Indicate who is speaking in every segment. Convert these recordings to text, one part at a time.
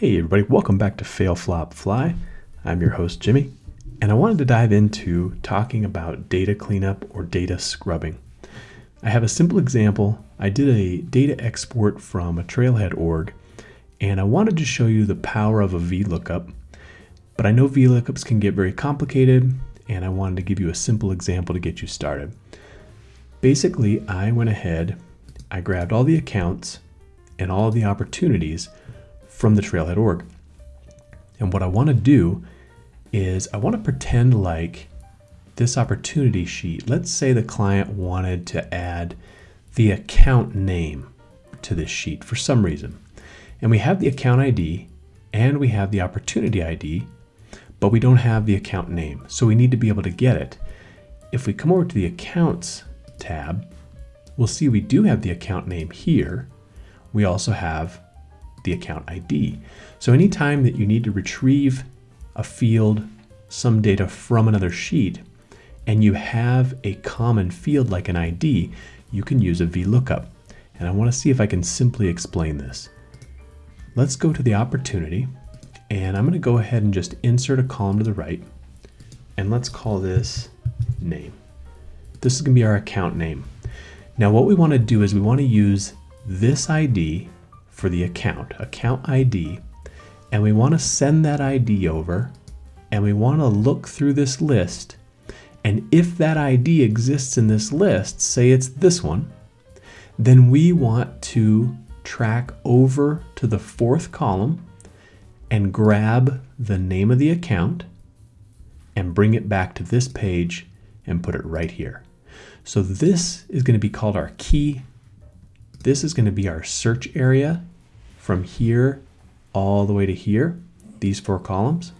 Speaker 1: Hey everybody, welcome back to Fail Flop Fly. I'm your host Jimmy, and I wanted to dive into talking about data cleanup or data scrubbing. I have a simple example. I did a data export from a Trailhead org, and I wanted to show you the power of a VLOOKUP. But I know VLOOKUPs can get very complicated, and I wanted to give you a simple example to get you started. Basically, I went ahead, I grabbed all the accounts and all the opportunities from the Trailhead org. And what I want to do is I want to pretend like this opportunity sheet, let's say the client wanted to add the account name to this sheet for some reason. And we have the account ID and we have the opportunity ID, but we don't have the account name. So we need to be able to get it. If we come over to the accounts tab, we'll see we do have the account name here. We also have the account ID. So anytime that you need to retrieve a field, some data from another sheet, and you have a common field like an ID, you can use a VLOOKUP. And I want to see if I can simply explain this. Let's go to the opportunity, and I'm going to go ahead and just insert a column to the right, and let's call this name. This is going to be our account name. Now what we want to do is we want to use this ID for the account, account ID, and we want to send that ID over and we want to look through this list. And if that ID exists in this list, say it's this one, then we want to track over to the fourth column and grab the name of the account and bring it back to this page and put it right here. So this is going to be called our key. This is going to be our search area from here all the way to here, these four columns.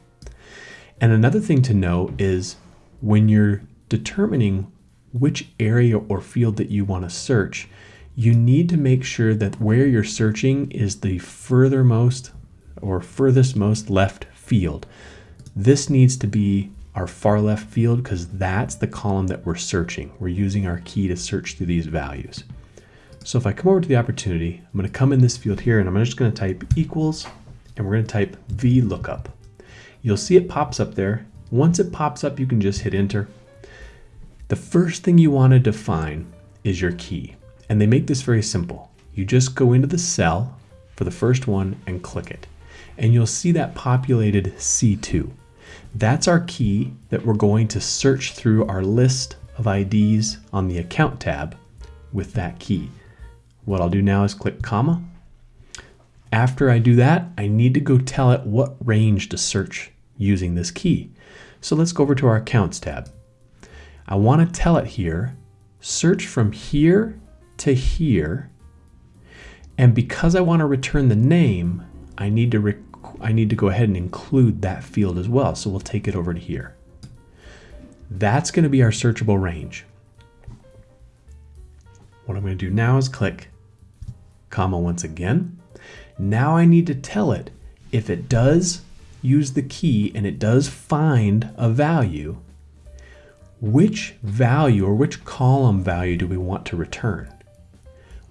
Speaker 1: And another thing to know is when you're determining which area or field that you want to search, you need to make sure that where you're searching is the furthermost or furthest most left field. This needs to be our far left field because that's the column that we're searching. We're using our key to search through these values. So if I come over to the opportunity, I'm going to come in this field here and I'm just going to type equals and we're going to type VLOOKUP. You'll see it pops up there. Once it pops up, you can just hit enter. The first thing you want to define is your key. And they make this very simple. You just go into the cell for the first one and click it. And you'll see that populated C2. That's our key that we're going to search through our list of IDs on the account tab with that key. What I'll do now is click comma. After I do that, I need to go tell it what range to search using this key. So let's go over to our accounts tab. I want to tell it here, search from here to here. And because I want to return the name, I need to I need to go ahead and include that field as well. So we'll take it over to here. That's going to be our searchable range. What I'm going to do now is click comma once again. Now I need to tell it if it does use the key and it does find a value, which value or which column value do we want to return?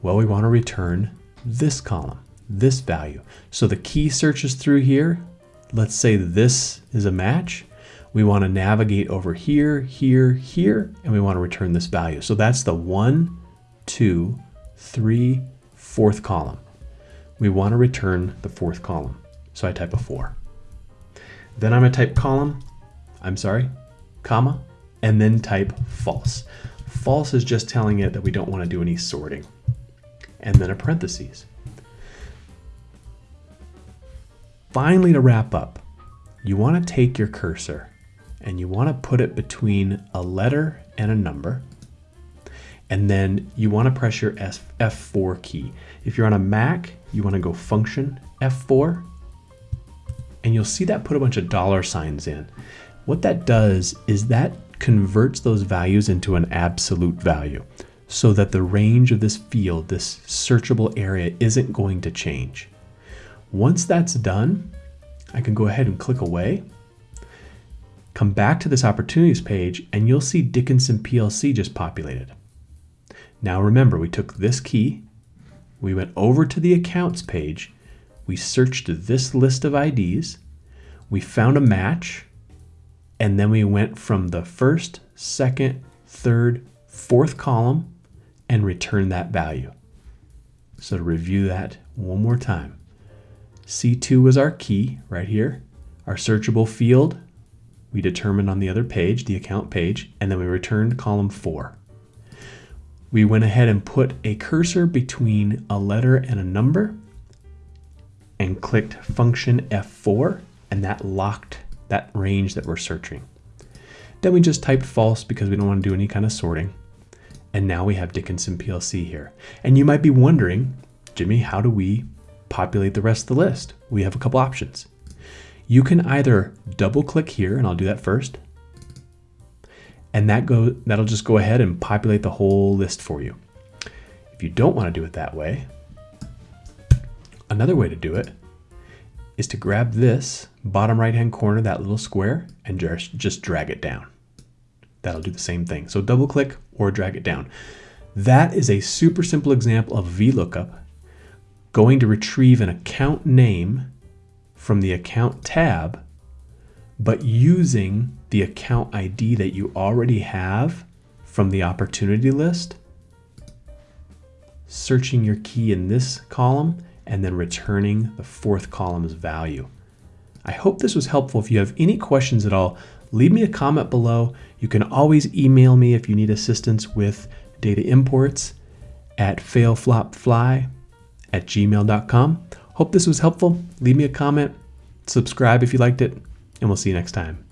Speaker 1: Well, we want to return this column this value. So the key searches through here. Let's say this is a match. We want to navigate over here, here, here, and we want to return this value. So that's the one, two, three, fourth column. We want to return the fourth column. So I type a four. Then I'm going to type column, I'm sorry, comma, and then type false. False is just telling it that we don't want to do any sorting. And then a parentheses. Finally, to wrap up, you want to take your cursor and you want to put it between a letter and a number. And then you want to press your F4 key. If you're on a Mac, you want to go function F4 and you'll see that put a bunch of dollar signs in. What that does is that converts those values into an absolute value so that the range of this field, this searchable area isn't going to change. Once that's done, I can go ahead and click away, come back to this opportunities page, and you'll see Dickenson PLC just populated. Now remember, we took this key, we went over to the accounts page, we searched this list of IDs, we found a match, and then we went from the first, second, third, fourth column and returned that value. So to review that one more time, C2 was our key right here. Our searchable field, we determined on the other page, the account page, and then we returned column four. We went ahead and put a cursor between a letter and a number and clicked function F4 and that locked that range that we're searching. Then we just typed false because we don't want to do any kind of sorting. And now we have Dickenson PLC here. And you might be wondering, Jimmy, how do we populate the rest of the list? We have a couple options. You can either double click here, and I'll do that first. And that go, that'll just go ahead and populate the whole list for you. If you don't want to do it that way, Another way to do it is to grab this bottom right hand corner, that little square, and just, just drag it down. That'll do the same thing. So double click or drag it down. That is a super simple example of VLOOKUP going to retrieve an account name from the account tab, but using the account ID that you already have from the opportunity list, searching your key in this column, and then returning the fourth column's value. I hope this was helpful. If you have any questions at all, leave me a comment below. You can always email me if you need assistance with data imports at failflopfly at gmail.com. Hope this was helpful. Leave me a comment, subscribe if you liked it, and we'll see you next time.